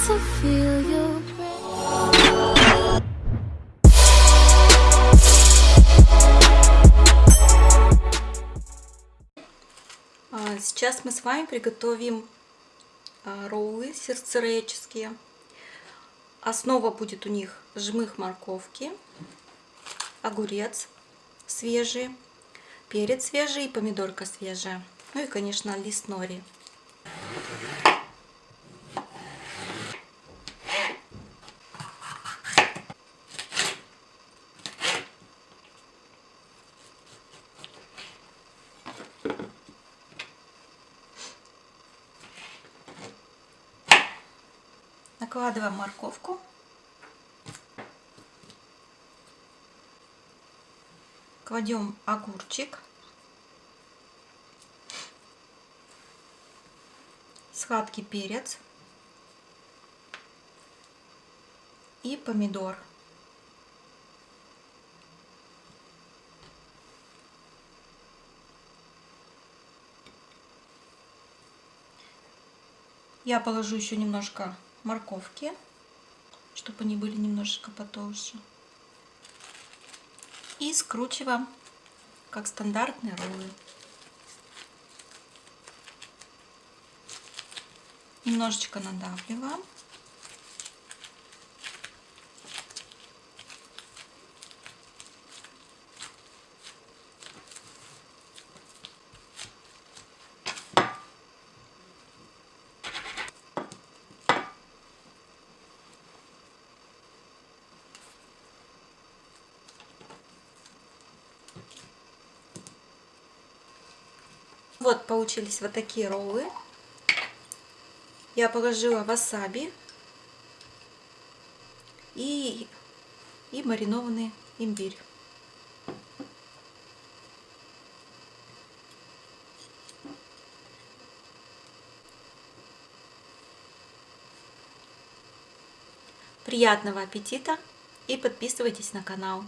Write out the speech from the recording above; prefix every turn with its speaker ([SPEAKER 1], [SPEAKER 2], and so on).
[SPEAKER 1] А, сейчас мы с вами приготовим а, роллы сердцерееческие. Основа будет у них жмых морковки, огурец свежий, перец свежий помидорка свежая. Ну и, конечно, лист нори. Накладываем морковку. Кладем огурчик. Сладкий перец. И помидор. Я положу еще немножко морковки, чтобы они были немножечко потолще. И скручиваем, как стандартные роллы. Немножечко надавливаем. Вот получились вот такие роллы. Я положила васаби и, и маринованный имбирь. Приятного аппетита и подписывайтесь на канал.